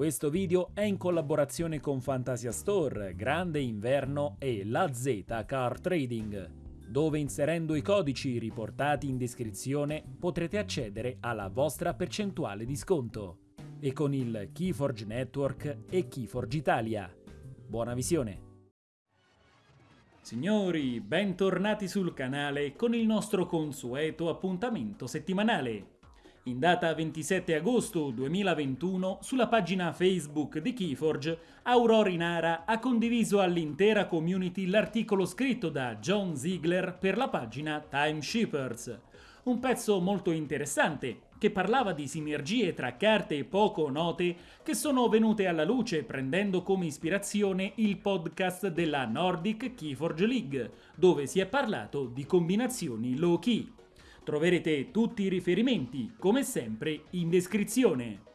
Questo video è in collaborazione con Fantasia Store, Grande Inverno e La Z Car Trading, dove inserendo i codici riportati in descrizione potrete accedere alla vostra percentuale di sconto. E con il Keyforge Network e Keyforge Italia. Buona visione! Signori, bentornati sul canale con il nostro consueto appuntamento settimanale. In data 27 agosto 2021, sulla pagina Facebook di Keyforge, Aurori Nara ha condiviso all'intera community l'articolo scritto da John Ziegler per la pagina Time Shippers. Un pezzo molto interessante che parlava di sinergie tra carte poco note che sono venute alla luce prendendo come ispirazione il podcast della Nordic Keyforge League, dove si è parlato di combinazioni low key. Troverete tutti i riferimenti, come sempre, in descrizione.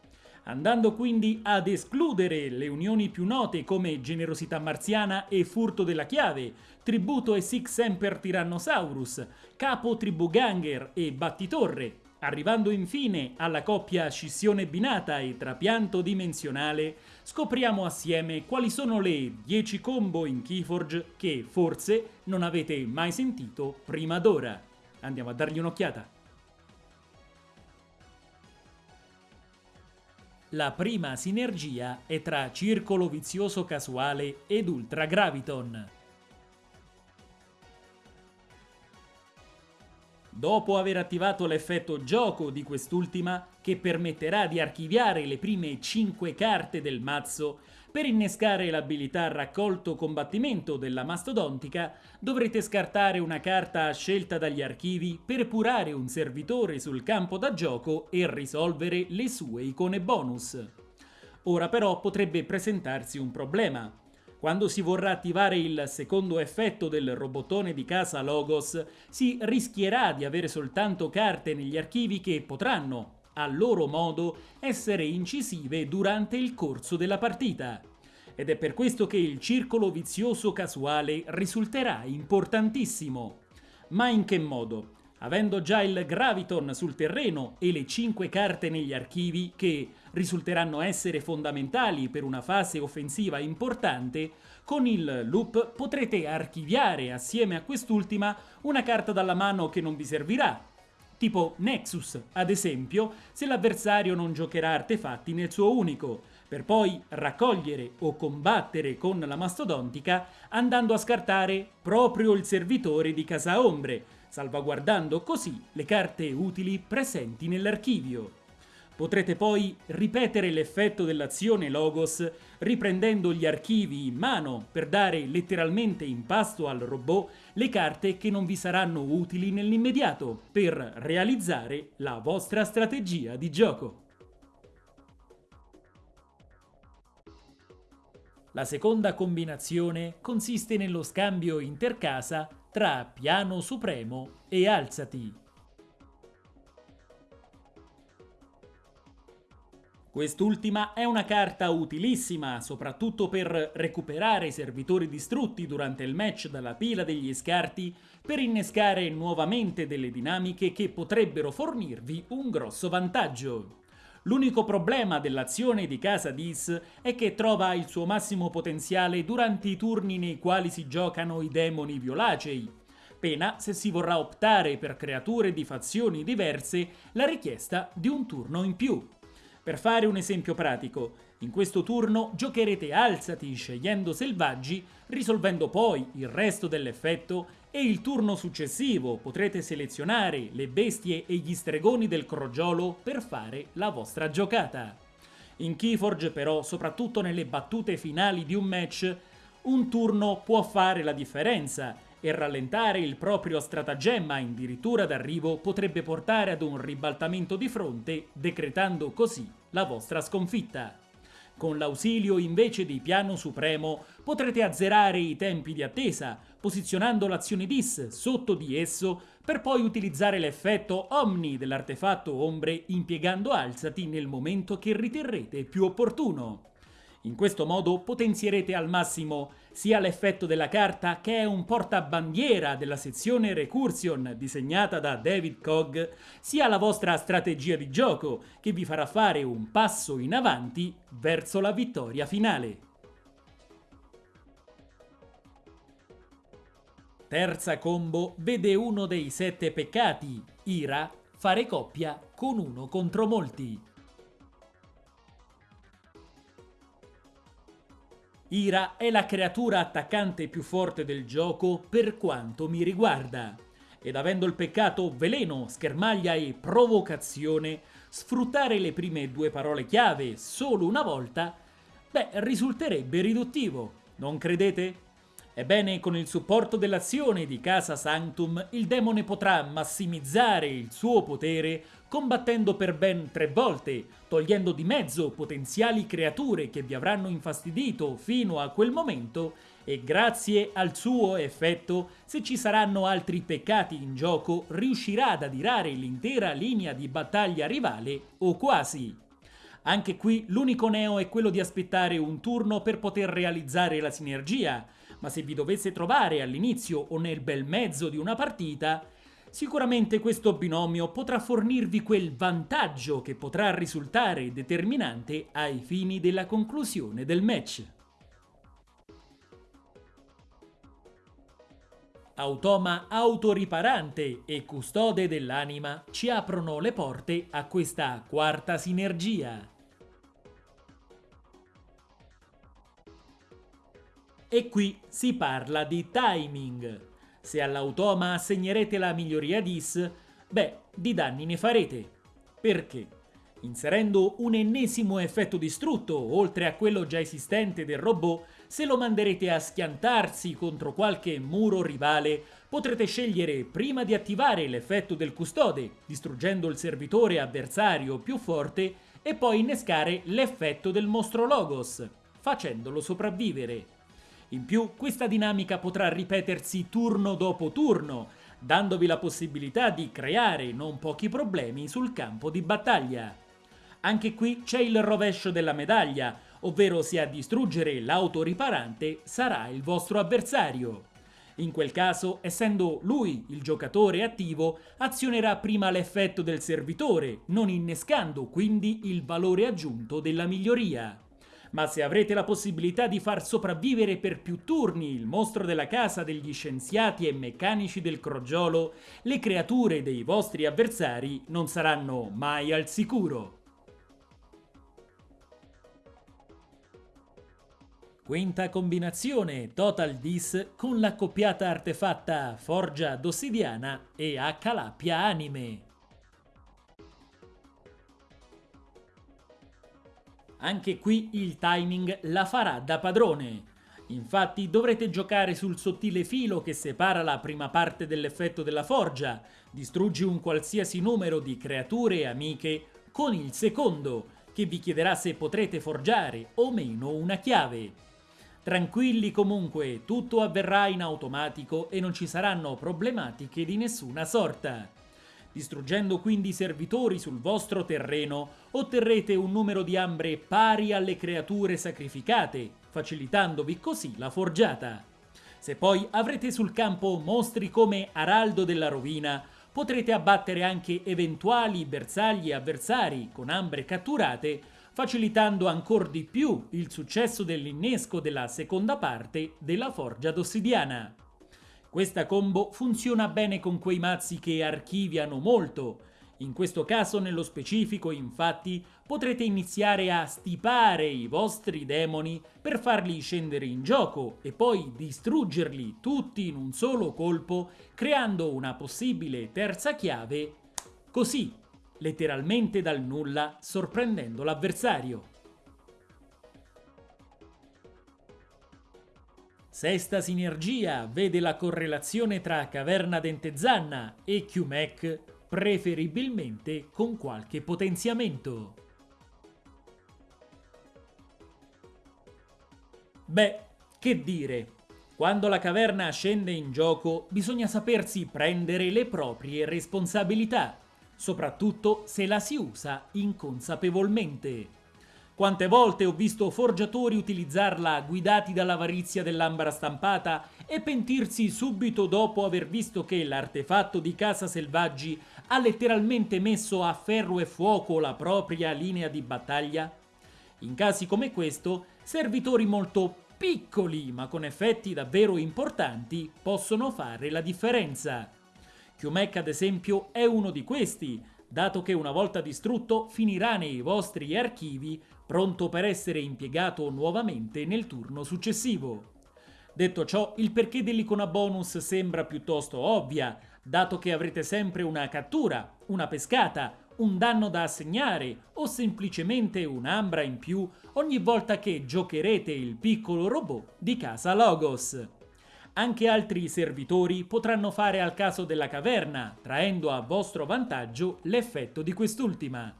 Andando quindi ad escludere le unioni più note come generosità marziana e furto della chiave, tributo e Six Emper Tyrannosaurus, capo tribù Ganger e battitorre, arrivando infine alla coppia scissione binata e trapianto dimensionale, scopriamo assieme quali sono le 10 combo in Keyforge che forse non avete mai sentito prima d'ora. Andiamo a dargli un'occhiata. La prima sinergia è tra Circolo Vizioso Casuale ed Ultra Dopo aver attivato l'effetto gioco di quest'ultima, che permetterà di archiviare le prime 5 carte del mazzo, per innescare l'abilità raccolto combattimento della mastodontica dovrete scartare una carta scelta dagli archivi per epurare un servitore sul campo da gioco e risolvere le sue icone bonus. Ora però potrebbe presentarsi un problema. Quando si vorrà attivare il secondo effetto del robottone di casa Logos, si rischierà di avere soltanto carte negli archivi che potranno, a loro modo, essere incisive durante il corso della partita. Ed è per questo che il circolo vizioso casuale risulterà importantissimo. Ma in che modo? Avendo già il Graviton sul terreno e le 5 carte negli archivi che risulteranno essere fondamentali per una fase offensiva importante, con il loop potrete archiviare assieme a quest'ultima una carta dalla mano che non vi servirà, tipo Nexus, ad esempio, se l'avversario non giocherà artefatti nel suo unico, per poi raccogliere o combattere con la mastodontica andando a scartare proprio il servitore di Casa Ombre, salvaguardando così le carte utili presenti nell'archivio. Potrete poi ripetere l'effetto dell'azione Logos riprendendo gli archivi in mano per dare letteralmente in pasto al robot le carte che non vi saranno utili nell'immediato per realizzare la vostra strategia di gioco. La seconda combinazione consiste nello scambio intercasa tra piano supremo e alzati. Quest'ultima è una carta utilissima, soprattutto per recuperare i servitori distrutti durante il match dalla pila degli scarti, per innescare nuovamente delle dinamiche che potrebbero fornirvi un grosso vantaggio. L'unico problema dell'azione di Casa Dis è che trova il suo massimo potenziale durante i turni nei quali si giocano i demoni violacei, pena se si vorrà optare per creature di fazioni diverse la richiesta di un turno in più. Per fare un esempio pratico, in questo turno giocherete alzati scegliendo selvaggi, risolvendo poi il resto dell'effetto e il turno successivo potrete selezionare le bestie e gli stregoni del crogiolo per fare la vostra giocata. In Keyforge però, soprattutto nelle battute finali di un match, un turno può fare la differenza e rallentare il proprio stratagemma addirittura d'arrivo potrebbe portare ad un ribaltamento di fronte, decretando così la vostra sconfitta. Con l'ausilio invece di piano supremo potrete azzerare i tempi di attesa, posizionando l'azione dis sotto di esso per poi utilizzare l'effetto Omni dell'artefatto ombre impiegando alzati nel momento che riterrete più opportuno. In questo modo potenzierete al massimo sia l'effetto della carta che è un portabandiera della sezione Recursion disegnata da David Cogg, sia la vostra strategia di gioco che vi farà fare un passo in avanti verso la vittoria finale. Terza combo vede uno dei sette peccati, Ira, fare coppia con uno contro molti. Ira è la creatura attaccante più forte del gioco per quanto mi riguarda, ed avendo il peccato veleno, schermaglia e provocazione, sfruttare le prime due parole chiave solo una volta, beh, risulterebbe riduttivo, non credete? Ebbene, con il supporto dell'azione di Casa Sanctum, il demone potrà massimizzare il suo potere combattendo per ben tre volte, togliendo di mezzo potenziali creature che vi avranno infastidito fino a quel momento e grazie al suo effetto, se ci saranno altri peccati in gioco, riuscirà ad adirare l'intera linea di battaglia rivale o quasi. Anche qui l'unico neo è quello di aspettare un turno per poter realizzare la sinergia, ma se vi dovesse trovare all'inizio o nel bel mezzo di una partita, sicuramente questo binomio potrà fornirvi quel vantaggio che potrà risultare determinante ai fini della conclusione del match. Automa autoriparante e custode dell'anima ci aprono le porte a questa quarta sinergia. E qui si parla di timing. Se all'automa assegnerete la miglioria DIS, beh, di danni ne farete. Perché? Inserendo un ennesimo effetto distrutto, oltre a quello già esistente del robot, se lo manderete a schiantarsi contro qualche muro rivale, potrete scegliere prima di attivare l'effetto del custode, distruggendo il servitore avversario più forte, e poi innescare l'effetto del mostro Logos, facendolo sopravvivere. In più, questa dinamica potrà ripetersi turno dopo turno, dandovi la possibilità di creare non pochi problemi sul campo di battaglia. Anche qui c'è il rovescio della medaglia, ovvero se a distruggere l'autoriparante sarà il vostro avversario. In quel caso, essendo lui il giocatore attivo, azionerà prima l'effetto del servitore, non innescando quindi il valore aggiunto della miglioria ma se avrete la possibilità di far sopravvivere per più turni il mostro della casa degli scienziati e meccanici del crogiolo, le creature dei vostri avversari non saranno mai al sicuro. Quinta combinazione Total Dis con l'accoppiata artefatta Forgia d'Ossidiana e H-Lappia Anime. Anche qui il timing la farà da padrone. Infatti dovrete giocare sul sottile filo che separa la prima parte dell'effetto della forgia, distruggi un qualsiasi numero di creature amiche, con il secondo, che vi chiederà se potrete forgiare o meno una chiave. Tranquilli comunque, tutto avverrà in automatico e non ci saranno problematiche di nessuna sorta. Distruggendo quindi i servitori sul vostro terreno, otterrete un numero di ambre pari alle creature sacrificate, facilitandovi così la forgiata. Se poi avrete sul campo mostri come Araldo della Rovina, potrete abbattere anche eventuali bersagli avversari con ambre catturate, facilitando ancora di più il successo dell'innesco della seconda parte della Forgia d'Ossidiana. Questa combo funziona bene con quei mazzi che archiviano molto. In questo caso, nello specifico, infatti, potrete iniziare a stipare i vostri demoni per farli scendere in gioco e poi distruggerli tutti in un solo colpo, creando una possibile terza chiave, così, letteralmente dal nulla, sorprendendo l'avversario. Sesta sinergia vede la correlazione tra Caverna Dentezanna e QMEC, preferibilmente con qualche potenziamento. Beh, che dire, quando la caverna scende in gioco bisogna sapersi prendere le proprie responsabilità, soprattutto se la si usa inconsapevolmente. Quante volte ho visto forgiatori utilizzarla guidati dall'avarizia dell'ambra stampata e pentirsi subito dopo aver visto che l'artefatto di Casa Selvaggi ha letteralmente messo a ferro e fuoco la propria linea di battaglia? In casi come questo, servitori molto piccoli ma con effetti davvero importanti possono fare la differenza. QMac ad esempio è uno di questi, dato che una volta distrutto finirà nei vostri archivi pronto per essere impiegato nuovamente nel turno successivo. Detto ciò, il perché dell'icona bonus sembra piuttosto ovvia, dato che avrete sempre una cattura, una pescata, un danno da assegnare o semplicemente un'ambra in più ogni volta che giocherete il piccolo robot di casa Logos. Anche altri servitori potranno fare al caso della caverna, traendo a vostro vantaggio l'effetto di quest'ultima.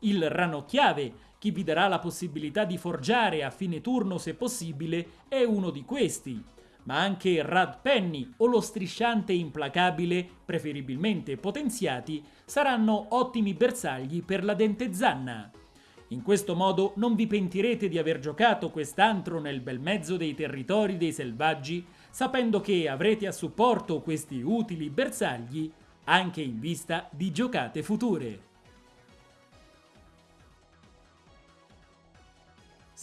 Il ranocchiave chi vi darà la possibilità di forgiare a fine turno se possibile è uno di questi, ma anche Rad Penny o lo strisciante implacabile, preferibilmente potenziati, saranno ottimi bersagli per la dente zanna. In questo modo non vi pentirete di aver giocato quest'antro nel bel mezzo dei territori dei selvaggi, sapendo che avrete a supporto questi utili bersagli anche in vista di giocate future.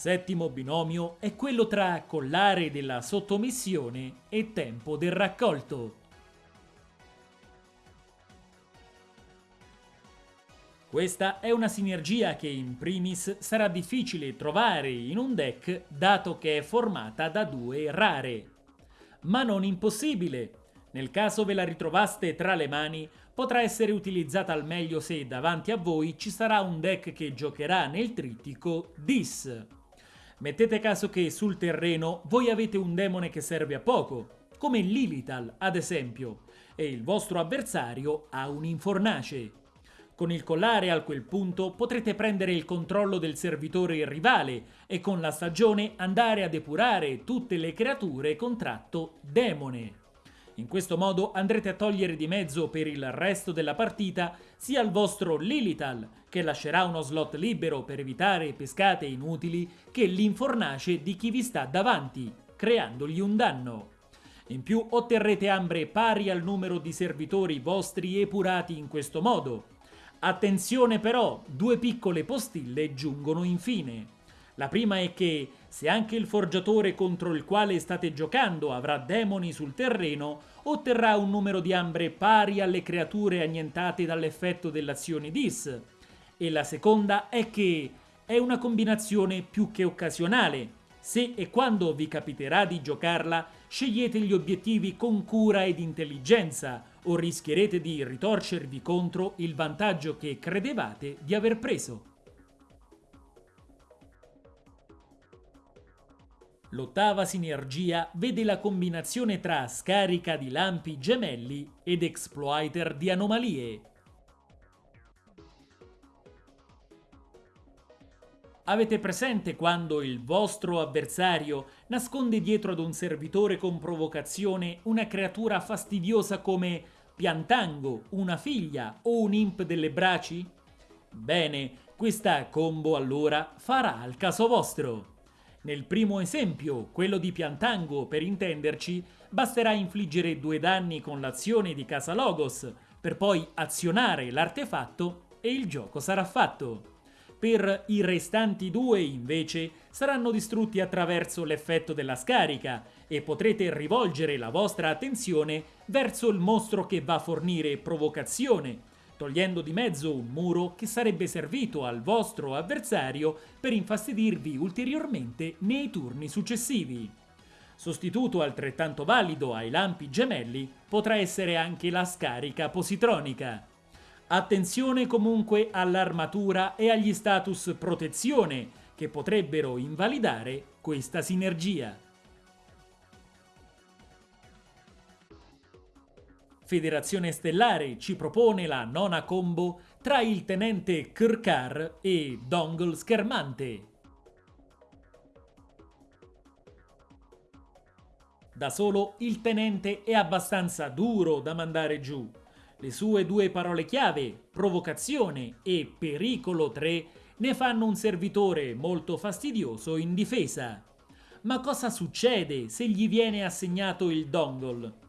Settimo binomio è quello tra collare della sottomissione e tempo del raccolto. Questa è una sinergia che in primis sarà difficile trovare in un deck dato che è formata da due rare. Ma non impossibile. Nel caso ve la ritrovaste tra le mani, potrà essere utilizzata al meglio se davanti a voi ci sarà un deck che giocherà nel trittico Dis. Mettete caso che sul terreno voi avete un demone che serve a poco, come Lilital ad esempio, e il vostro avversario ha un infornace. Con il collare a quel punto potrete prendere il controllo del servitore rivale e con la stagione andare a depurare tutte le creature con tratto demone. In questo modo andrete a togliere di mezzo per il resto della partita sia il vostro Lilital, che lascerà uno slot libero per evitare pescate inutili, che l'infornace di chi vi sta davanti, creandogli un danno. In più otterrete ambre pari al numero di servitori vostri epurati in questo modo. Attenzione però, due piccole postille giungono infine. La prima è che, se anche il forgiatore contro il quale state giocando avrà demoni sul terreno, otterrà un numero di ambre pari alle creature annientate dall'effetto dell'azione DIS. E la seconda è che è una combinazione più che occasionale. Se e quando vi capiterà di giocarla, scegliete gli obiettivi con cura ed intelligenza, o rischierete di ritorcervi contro il vantaggio che credevate di aver preso. L'ottava sinergia vede la combinazione tra scarica di lampi gemelli ed exploiter di anomalie. Avete presente quando il vostro avversario nasconde dietro ad un servitore con provocazione una creatura fastidiosa come Piantango, una figlia o un imp delle braci? Bene, questa combo allora farà al caso vostro. Nel primo esempio, quello di Piantango per intenderci, basterà infliggere due danni con l'azione di Casa Logos, per poi azionare l'artefatto e il gioco sarà fatto. Per i restanti due, invece, saranno distrutti attraverso l'effetto della scarica e potrete rivolgere la vostra attenzione verso il mostro che va a fornire provocazione, togliendo di mezzo un muro che sarebbe servito al vostro avversario per infastidirvi ulteriormente nei turni successivi. Sostituto altrettanto valido ai lampi gemelli potrà essere anche la scarica positronica. Attenzione comunque all'armatura e agli status protezione che potrebbero invalidare questa sinergia. Federazione Stellare ci propone la nona combo tra il tenente Kirkar e Dongle Schermante. Da solo il tenente è abbastanza duro da mandare giù. Le sue due parole chiave, provocazione e pericolo 3, ne fanno un servitore molto fastidioso in difesa. Ma cosa succede se gli viene assegnato il dongle?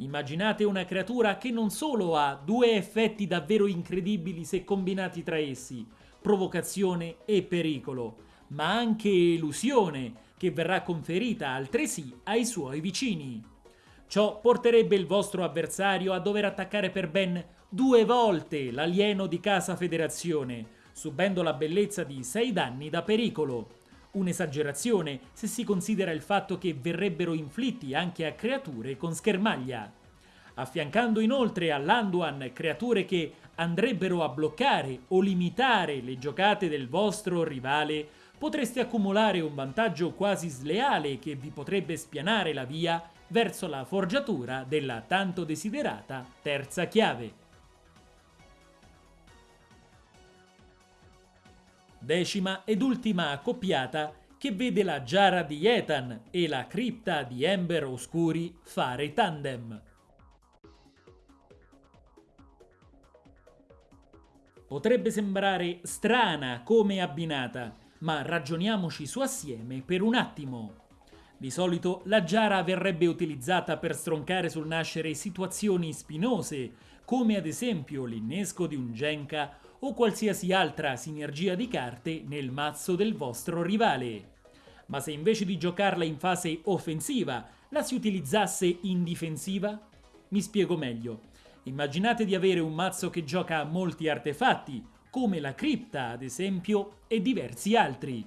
Immaginate una creatura che non solo ha due effetti davvero incredibili se combinati tra essi, provocazione e pericolo, ma anche elusione, che verrà conferita altresì ai suoi vicini. Ciò porterebbe il vostro avversario a dover attaccare per ben due volte l'alieno di Casa Federazione, subendo la bellezza di 6 danni da pericolo. Un'esagerazione se si considera il fatto che verrebbero inflitti anche a creature con schermaglia. Affiancando inoltre all'Anduan creature che andrebbero a bloccare o limitare le giocate del vostro rivale, potreste accumulare un vantaggio quasi sleale che vi potrebbe spianare la via verso la forgiatura della tanto desiderata terza chiave. Decima ed ultima accoppiata che vede la Giara di Ethan e la cripta di Ember Oscuri fare tandem. Potrebbe sembrare strana come abbinata, ma ragioniamoci su assieme per un attimo. Di solito la giara verrebbe utilizzata per stroncare sul nascere situazioni spinose, come ad esempio l'innesco di un Genka o qualsiasi altra sinergia di carte nel mazzo del vostro rivale. Ma se invece di giocarla in fase offensiva la si utilizzasse in difensiva? Mi spiego meglio. Immaginate di avere un mazzo che gioca molti artefatti, come la cripta ad esempio, e diversi altri.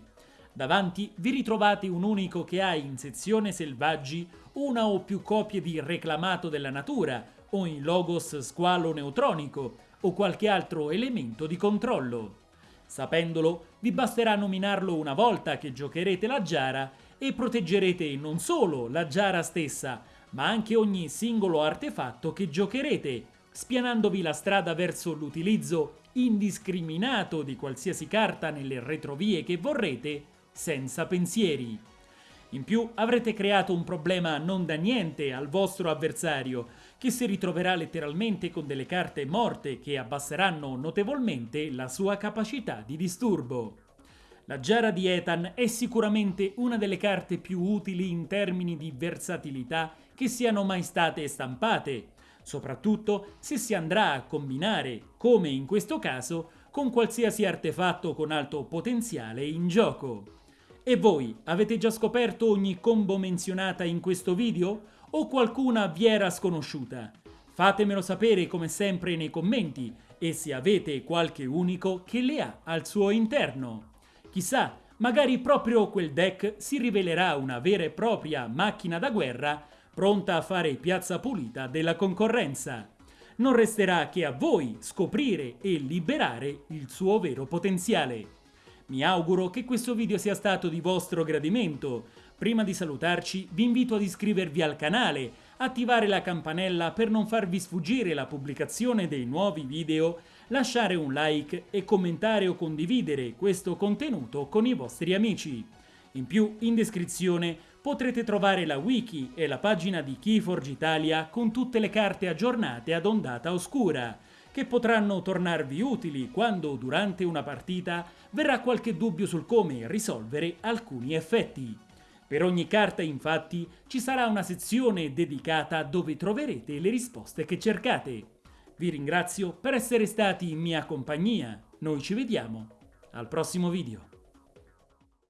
Davanti vi ritrovate un unico che ha in sezione selvaggi una o più copie di reclamato della natura, o in logos squalo neutronico, o qualche altro elemento di controllo. Sapendolo, vi basterà nominarlo una volta che giocherete la Giara e proteggerete non solo la Giara stessa, ma anche ogni singolo artefatto che giocherete, spianandovi la strada verso l'utilizzo indiscriminato di qualsiasi carta nelle retrovie che vorrete, senza pensieri. In più avrete creato un problema non da niente al vostro avversario, che si ritroverà letteralmente con delle carte morte che abbasseranno notevolmente la sua capacità di disturbo. La Giara di Ethan è sicuramente una delle carte più utili in termini di versatilità che siano mai state stampate, soprattutto se si andrà a combinare, come in questo caso, con qualsiasi artefatto con alto potenziale in gioco. E voi avete già scoperto ogni combo menzionata in questo video? O qualcuna vi era sconosciuta? Fatemelo sapere come sempre nei commenti e se avete qualche unico che le ha al suo interno. Chissà, magari proprio quel deck si rivelerà una vera e propria macchina da guerra pronta a fare piazza pulita della concorrenza. Non resterà che a voi scoprire e liberare il suo vero potenziale. Mi auguro che questo video sia stato di vostro gradimento. Prima di salutarci vi invito ad iscrivervi al canale, attivare la campanella per non farvi sfuggire la pubblicazione dei nuovi video, lasciare un like e commentare o condividere questo contenuto con i vostri amici. In più, in descrizione potrete trovare la wiki e la pagina di Keyforge Italia con tutte le carte aggiornate ad ondata oscura, che potranno tornarvi utili quando durante una partita verrà qualche dubbio sul come risolvere alcuni effetti. Per ogni carta infatti ci sarà una sezione dedicata dove troverete le risposte che cercate. Vi ringrazio per essere stati in mia compagnia, noi ci vediamo al prossimo video.